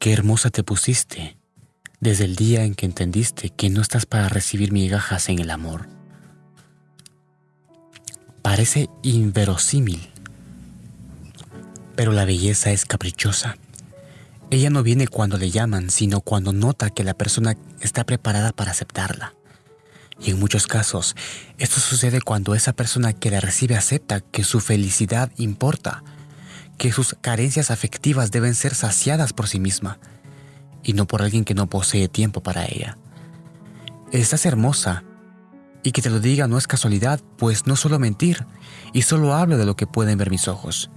Qué hermosa te pusiste desde el día en que entendiste que no estás para recibir migajas en el amor. Parece inverosímil, pero la belleza es caprichosa. Ella no viene cuando le llaman, sino cuando nota que la persona está preparada para aceptarla. Y en muchos casos, esto sucede cuando esa persona que la recibe acepta que su felicidad importa, que sus carencias afectivas deben ser saciadas por sí misma y no por alguien que no posee tiempo para ella. Estás hermosa y que te lo diga no es casualidad, pues no suelo mentir y solo hablo de lo que pueden ver mis ojos.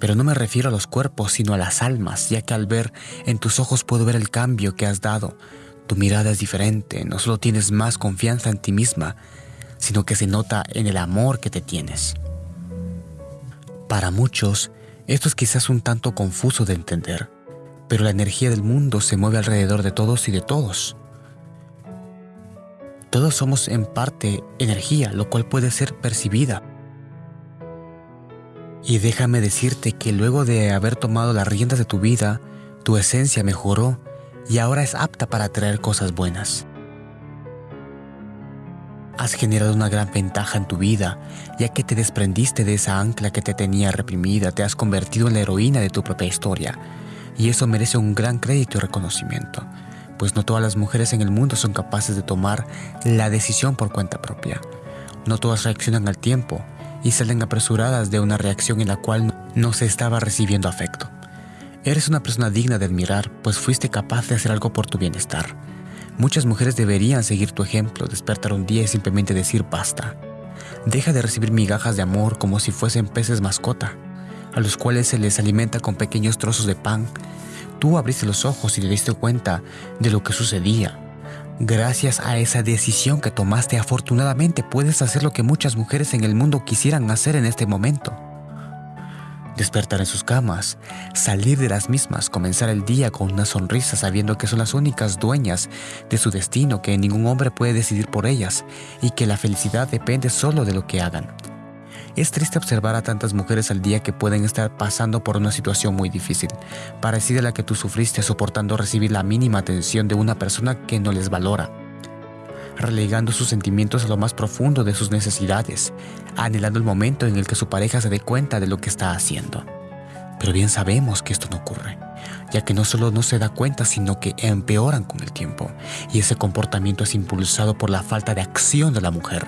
Pero no me refiero a los cuerpos, sino a las almas, ya que al ver en tus ojos puedo ver el cambio que has dado. Tu mirada es diferente, no solo tienes más confianza en ti misma, sino que se nota en el amor que te tienes. Para muchos, esto es quizás un tanto confuso de entender, pero la energía del mundo se mueve alrededor de todos y de todos. Todos somos en parte energía, lo cual puede ser percibida. Y déjame decirte que luego de haber tomado las riendas de tu vida, tu esencia mejoró y ahora es apta para traer cosas buenas. Has generado una gran ventaja en tu vida, ya que te desprendiste de esa ancla que te tenía reprimida, te has convertido en la heroína de tu propia historia, y eso merece un gran crédito y reconocimiento, pues no todas las mujeres en el mundo son capaces de tomar la decisión por cuenta propia. No todas reaccionan al tiempo y salen apresuradas de una reacción en la cual no se estaba recibiendo afecto. Eres una persona digna de admirar, pues fuiste capaz de hacer algo por tu bienestar. Muchas mujeres deberían seguir tu ejemplo, despertar un día y simplemente decir basta. Deja de recibir migajas de amor como si fuesen peces mascota a los cuales se les alimenta con pequeños trozos de pan. Tú abriste los ojos y te diste cuenta de lo que sucedía. Gracias a esa decisión que tomaste, afortunadamente puedes hacer lo que muchas mujeres en el mundo quisieran hacer en este momento. Despertar en sus camas, salir de las mismas, comenzar el día con una sonrisa sabiendo que son las únicas dueñas de su destino, que ningún hombre puede decidir por ellas y que la felicidad depende solo de lo que hagan. Es triste observar a tantas mujeres al día que pueden estar pasando por una situación muy difícil, parecida a la que tú sufriste soportando recibir la mínima atención de una persona que no les valora, relegando sus sentimientos a lo más profundo de sus necesidades, anhelando el momento en el que su pareja se dé cuenta de lo que está haciendo. Pero bien sabemos que esto no ocurre ya que no solo no se da cuenta, sino que empeoran con el tiempo. Y ese comportamiento es impulsado por la falta de acción de la mujer,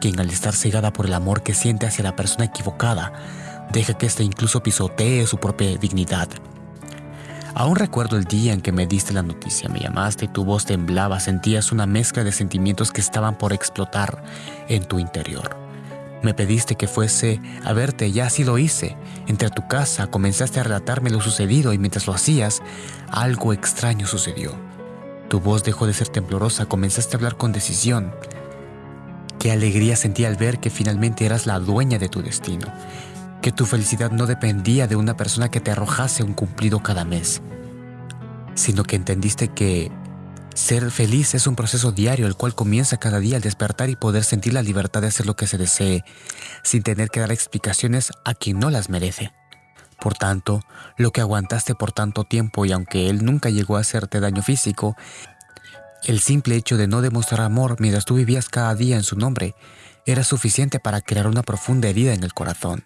quien al estar cegada por el amor que siente hacia la persona equivocada, deja que éste incluso pisotee su propia dignidad. Aún recuerdo el día en que me diste la noticia, me llamaste y tu voz temblaba, sentías una mezcla de sentimientos que estaban por explotar en tu interior. Me pediste que fuese a verte y así lo hice. Entré a tu casa, comenzaste a relatarme lo sucedido y mientras lo hacías, algo extraño sucedió. Tu voz dejó de ser temblorosa, comenzaste a hablar con decisión. Qué alegría sentí al ver que finalmente eras la dueña de tu destino, que tu felicidad no dependía de una persona que te arrojase un cumplido cada mes, sino que entendiste que ser feliz es un proceso diario el cual comienza cada día al despertar y poder sentir la libertad de hacer lo que se desee, sin tener que dar explicaciones a quien no las merece. Por tanto, lo que aguantaste por tanto tiempo y aunque él nunca llegó a hacerte daño físico, el simple hecho de no demostrar amor mientras tú vivías cada día en su nombre era suficiente para crear una profunda herida en el corazón,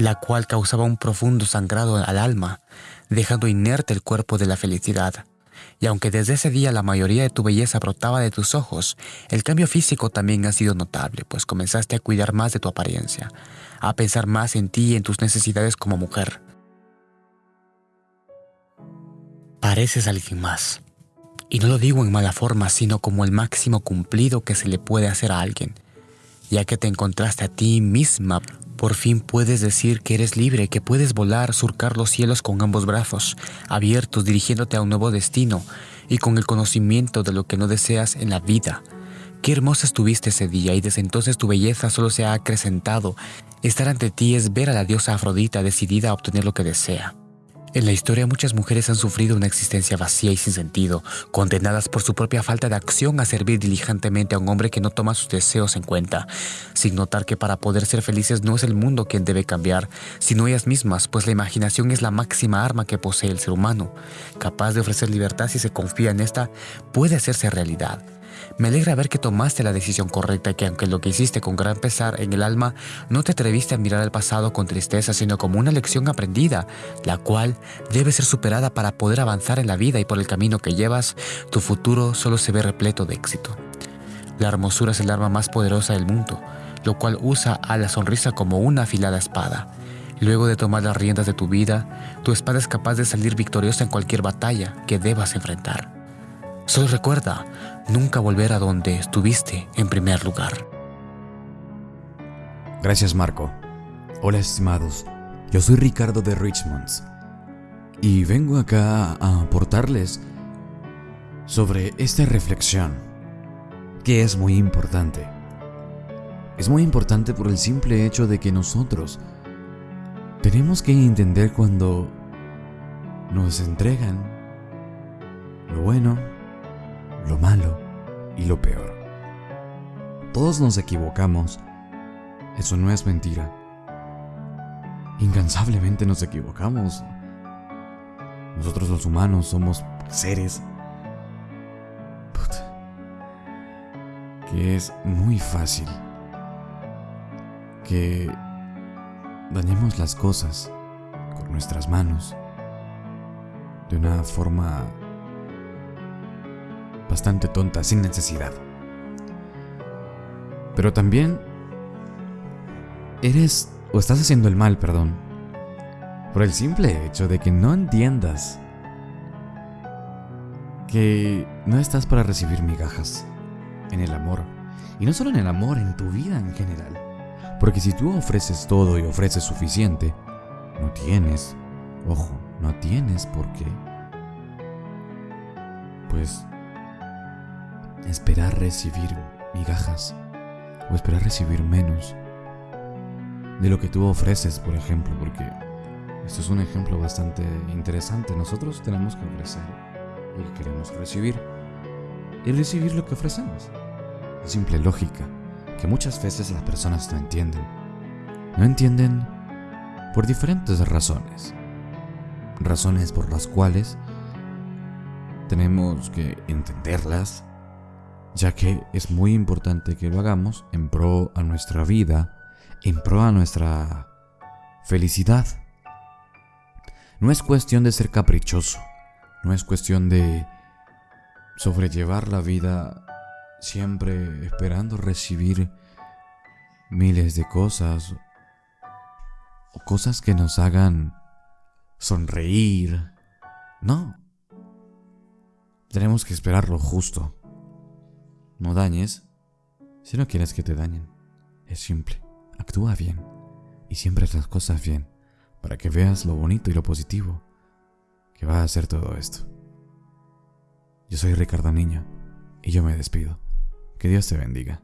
la cual causaba un profundo sangrado al alma, dejando inerte el cuerpo de la felicidad. Y aunque desde ese día la mayoría de tu belleza brotaba de tus ojos, el cambio físico también ha sido notable, pues comenzaste a cuidar más de tu apariencia, a pensar más en ti y en tus necesidades como mujer. Pareces alguien más. Y no lo digo en mala forma, sino como el máximo cumplido que se le puede hacer a alguien, ya que te encontraste a ti misma por fin puedes decir que eres libre, que puedes volar, surcar los cielos con ambos brazos, abiertos, dirigiéndote a un nuevo destino y con el conocimiento de lo que no deseas en la vida. Qué hermosa estuviste ese día y desde entonces tu belleza solo se ha acrecentado. Estar ante ti es ver a la diosa Afrodita decidida a obtener lo que desea. En la historia muchas mujeres han sufrido una existencia vacía y sin sentido, condenadas por su propia falta de acción a servir diligentemente a un hombre que no toma sus deseos en cuenta, sin notar que para poder ser felices no es el mundo quien debe cambiar, sino ellas mismas, pues la imaginación es la máxima arma que posee el ser humano, capaz de ofrecer libertad si se confía en esta, puede hacerse realidad. Me alegra ver que tomaste la decisión correcta y que aunque lo que hiciste con gran pesar en el alma, no te atreviste a mirar al pasado con tristeza, sino como una lección aprendida, la cual debe ser superada para poder avanzar en la vida y por el camino que llevas, tu futuro solo se ve repleto de éxito. La hermosura es el arma más poderosa del mundo, lo cual usa a la sonrisa como una afilada espada. Luego de tomar las riendas de tu vida, tu espada es capaz de salir victoriosa en cualquier batalla que debas enfrentar. Solo recuerda, nunca volver a donde estuviste en primer lugar. Gracias Marco. Hola estimados, yo soy Ricardo de Richmond y vengo acá a aportarles sobre esta reflexión que es muy importante. Es muy importante por el simple hecho de que nosotros tenemos que entender cuando nos entregan lo bueno lo malo y lo peor. Todos nos equivocamos. Eso no es mentira. Incansablemente nos equivocamos. Nosotros los humanos somos seres que es muy fácil que dañemos las cosas con nuestras manos de una forma bastante tonta, sin necesidad. Pero también eres o estás haciendo el mal, perdón, por el simple hecho de que no entiendas que no estás para recibir migajas en el amor. Y no solo en el amor, en tu vida en general. Porque si tú ofreces todo y ofreces suficiente, no tienes, ojo, no tienes por qué, pues esperar recibir migajas o esperar recibir menos de lo que tú ofreces, por ejemplo, porque esto es un ejemplo bastante interesante. Nosotros tenemos que ofrecer lo que queremos recibir y recibir lo que ofrecemos. Es simple lógica que muchas veces las personas no entienden. No entienden por diferentes razones. Razones por las cuales tenemos que entenderlas ya que es muy importante que lo hagamos en pro a nuestra vida, en pro a nuestra felicidad. No es cuestión de ser caprichoso, no es cuestión de sobrellevar la vida siempre esperando recibir miles de cosas o cosas que nos hagan sonreír. No. Tenemos que esperar lo justo. No dañes si no quieres que te dañen. Es simple. Actúa bien y siempre las cosas bien para que veas lo bonito y lo positivo que va a hacer todo esto. Yo soy Ricardo Niño y yo me despido. Que Dios te bendiga.